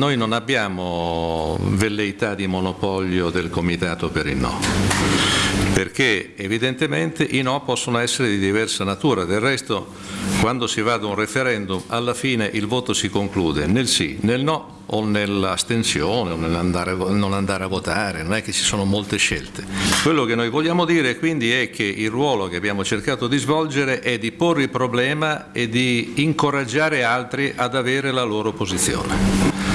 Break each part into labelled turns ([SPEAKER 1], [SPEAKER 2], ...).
[SPEAKER 1] noi non abbiamo velleità di monopolio del Comitato per il No, perché evidentemente i no possono essere di diversa natura, del resto quando si va ad un referendum alla fine il voto si conclude nel sì, nel no o nell'astensione o nell'andare non andare a votare, non è che ci sono molte scelte. Quello che noi vogliamo dire quindi è che il ruolo che abbiamo cercato di svolgere è di porre il problema e di incoraggiare altri ad avere la loro posizione.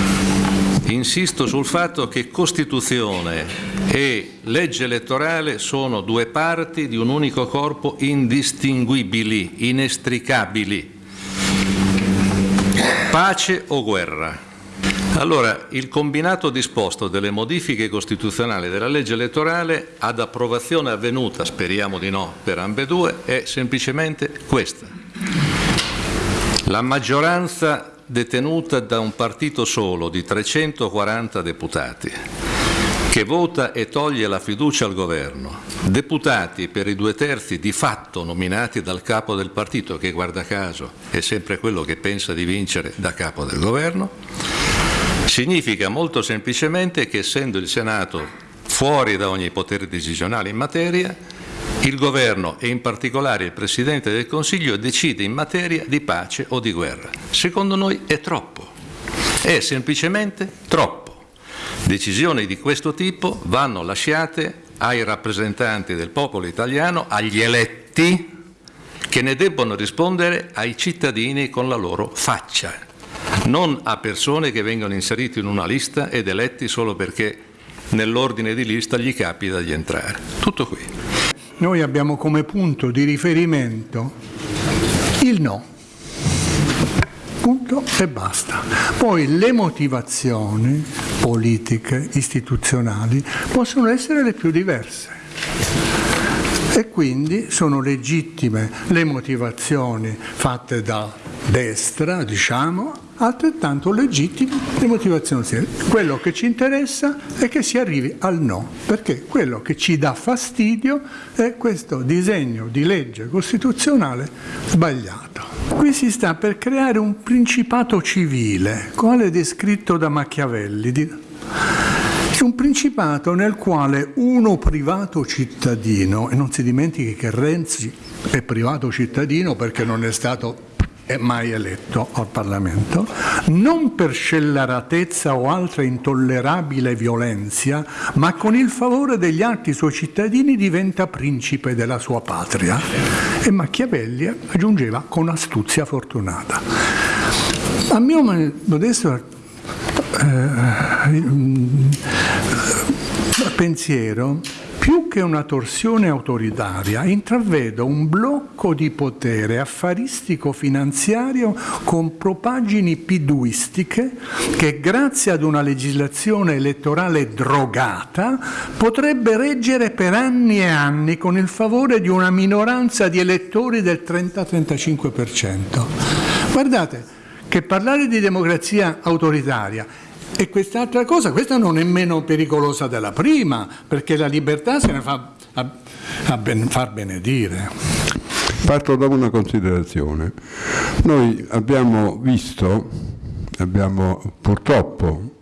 [SPEAKER 1] Insisto sul fatto che Costituzione e legge elettorale sono due parti di un unico corpo indistinguibili, inestricabili. Pace o guerra? Allora, il combinato disposto delle modifiche costituzionali della legge elettorale ad approvazione avvenuta, speriamo di no, per ambedue, è semplicemente questa. La maggioranza detenuta da un partito solo di 340 deputati che vota e toglie la fiducia al governo, deputati per i due terzi di fatto nominati dal capo del partito, che guarda caso è sempre quello che pensa di vincere da capo del governo, Significa molto semplicemente che essendo il Senato fuori da ogni potere decisionale in materia, il governo e in particolare il Presidente del Consiglio decide in materia di pace o di guerra. Secondo noi è troppo, è semplicemente troppo. Decisioni di questo tipo vanno lasciate ai rappresentanti del popolo italiano, agli eletti, che ne debbono rispondere ai cittadini con la loro faccia non a persone che vengono inserite in una lista ed eletti solo perché nell'ordine di lista gli capita di entrare. Tutto qui.
[SPEAKER 2] Noi abbiamo come punto di riferimento il no. Punto e basta. Poi le motivazioni politiche, istituzionali, possono essere le più diverse e quindi sono legittime le motivazioni fatte da destra, diciamo, altrettanto legittime le motivazioni serie. Quello che ci interessa è che si arrivi al no, perché quello che ci dà fastidio è questo disegno di legge costituzionale sbagliato. Qui si sta per creare un principato civile, quale descritto da Machiavelli, un principato nel quale uno privato cittadino, e non si dimentichi che Renzi è privato cittadino perché non è stato è mai eletto al Parlamento, non per scelleratezza o altra intollerabile violenza, ma con il favore degli altri suoi cittadini diventa principe della sua patria. E Machiavelli aggiungeva con astuzia fortunata. A mio modesto eh, pensiero, più che una torsione autoritaria, intravedo un blocco di potere affaristico-finanziario con propagini piduistiche che grazie ad una legislazione elettorale drogata potrebbe reggere per anni e anni con il favore di una minoranza di elettori del 30-35%. Guardate che parlare di democrazia autoritaria e quest'altra cosa, questa non è meno pericolosa della prima, perché la libertà se ne fa a, a ben, far benedire.
[SPEAKER 3] Parto da una considerazione. Noi abbiamo visto, abbiamo purtroppo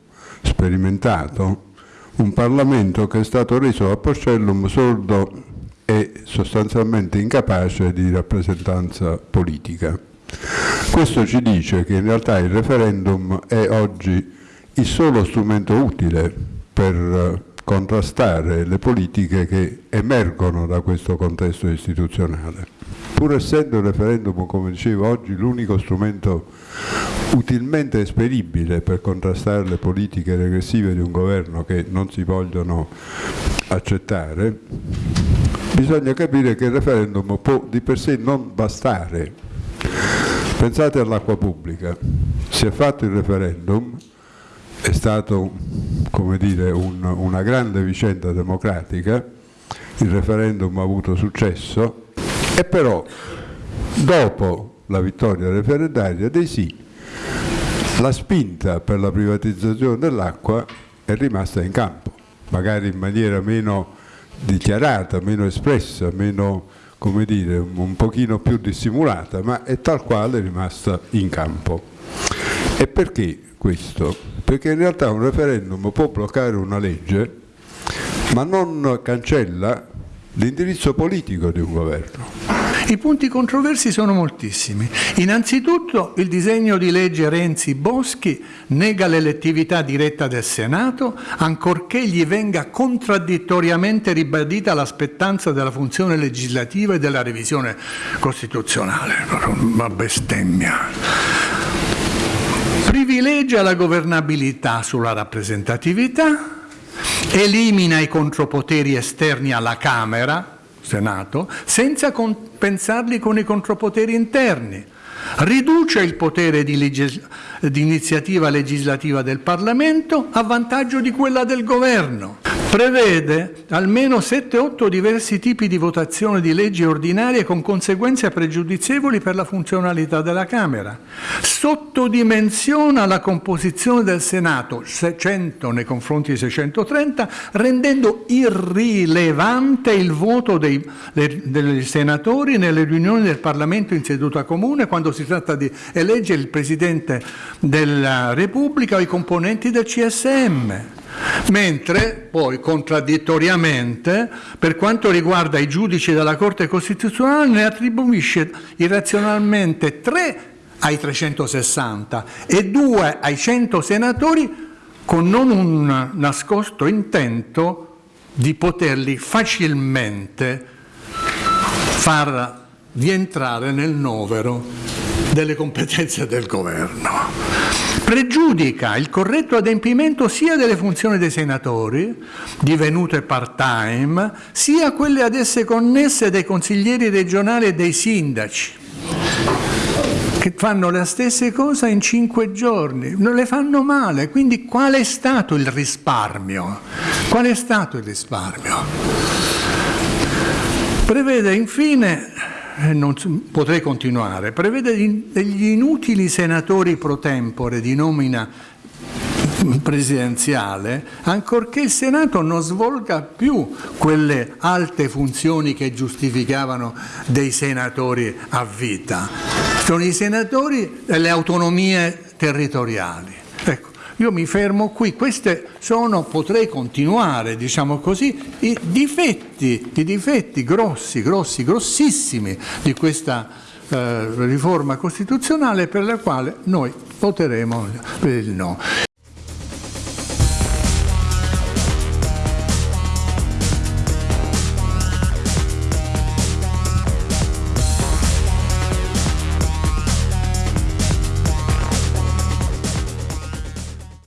[SPEAKER 3] sperimentato un Parlamento che è stato reso a Porcellum sordo e sostanzialmente incapace di rappresentanza politica. Questo ci dice che in realtà il referendum è oggi il solo strumento utile per eh, contrastare le politiche che emergono da questo contesto istituzionale. Pur essendo il referendum, come dicevo oggi, l'unico strumento utilmente esperibile per contrastare le politiche regressive di un governo che non si vogliono accettare, bisogna capire che il referendum può di per sé non bastare. Pensate all'acqua pubblica. Si è fatto il referendum, è dire, un, una grande vicenda democratica, il referendum ha avuto successo e però dopo la vittoria referendaria dei sì, la spinta per la privatizzazione dell'acqua è rimasta in campo, magari in maniera meno dichiarata, meno espressa, meno come dire, un pochino più dissimulata, ma è tal quale rimasta in campo. E perché questo? Perché in realtà un referendum può bloccare una legge, ma non cancella l'indirizzo politico di un governo.
[SPEAKER 2] I punti controversi sono moltissimi. Innanzitutto il disegno di legge Renzi-Boschi nega l'elettività diretta del Senato ancorché gli venga contraddittoriamente ribadita l'aspettanza della funzione legislativa e della revisione costituzionale. Una bestemmia. Privilegia la governabilità sulla rappresentatività, elimina i contropoteri esterni alla Camera, Senato, senza compensarli con i contropoteri interni. Riduce il potere di, di iniziativa legislativa del Parlamento a vantaggio di quella del Governo prevede almeno 7-8 diversi tipi di votazione di leggi ordinarie con conseguenze pregiudizievoli per la funzionalità della Camera, sottodimensiona la composizione del Senato, 600 nei confronti di 630, rendendo irrilevante il voto dei, dei senatori nelle riunioni del Parlamento in seduta comune quando si tratta di eleggere il Presidente della Repubblica o i componenti del CSM mentre poi contraddittoriamente per quanto riguarda i giudici della Corte Costituzionale ne attribuisce irrazionalmente tre ai 360 e due ai 100 senatori con non un nascosto intento di poterli facilmente far rientrare nel novero delle competenze del governo pregiudica il corretto adempimento sia delle funzioni dei senatori, divenute part-time, sia quelle ad esse connesse dei consiglieri regionali e dei sindaci, che fanno la stessa cosa in cinque giorni, non le fanno male, quindi qual è stato il risparmio? Qual è stato il risparmio? Prevede infine non, potrei continuare, prevede degli inutili senatori pro tempore di nomina presidenziale, ancorché il Senato non svolga più quelle alte funzioni che giustificavano dei senatori a vita. Sono i senatori delle autonomie territoriali. Ecco, io mi fermo qui, queste sono, potrei continuare, diciamo così, i difetti, i difetti grossi, grossi, grossissimi di questa eh, riforma costituzionale per la quale noi voteremo per il no.